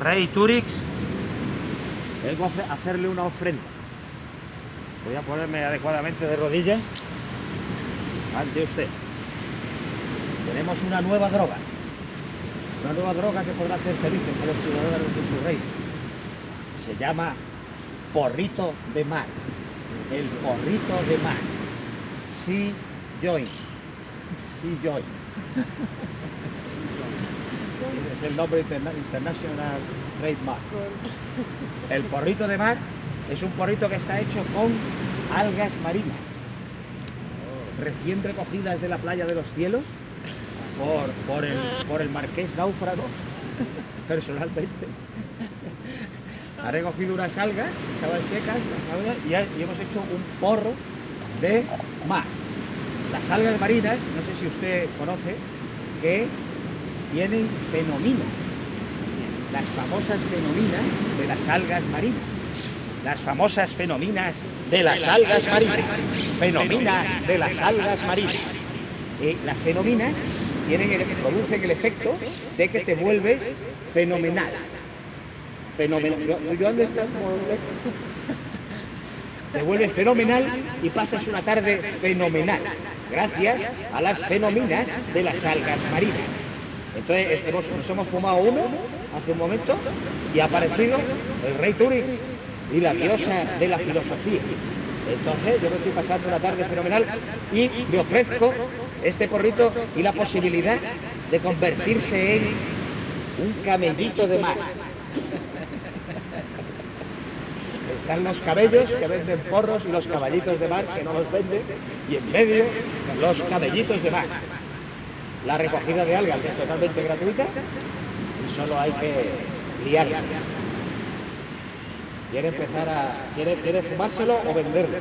Rey Turix, vengo a hacerle una ofrenda. Voy a ponerme adecuadamente de rodillas ante usted. Tenemos una nueva droga. Una nueva droga que podrá hacer felices a los ciudadanos de su reino. Se llama porrito de mar. El porrito de mar. Sí, join. Sí, join. Es el nombre interna internacional trademark. El porrito de mar es un porrito que está hecho con algas marinas, recién recogidas de la playa de los cielos por, por, el, por el marqués náufrago, personalmente. Ha recogido unas algas, estaban secas, las algas, y hemos hecho un porro de mar. Las algas marinas, no sé si usted conoce, que tienen fenominas, las famosas fenominas de las algas marinas. Las famosas fenominas de las algas marinas. Fenominas de las algas marinas. Eh, las fenominas tienen producen el efecto de que te vuelves fenomenal. Fenomenal. Yo, ando te vuelves fenomenal y pasas una tarde fenomenal, gracias a las fenominas de las algas marinas. Entonces hemos- nos hemos fumado uno hace un momento y ha aparecido el rey Turix y la diosa de la filosofía. Entonces yo me estoy pasando una tarde fenomenal y me ofrezco este porrito y la posibilidad de convertirse en un camellito de mar. Están los cabellos que venden porros y los caballitos de mar que no los venden y en medio los caballitos de mar. La recogida de algas es totalmente gratuita y solo hay que liarla. ¿Quiere empezar a... quiere fumárselo o venderlo?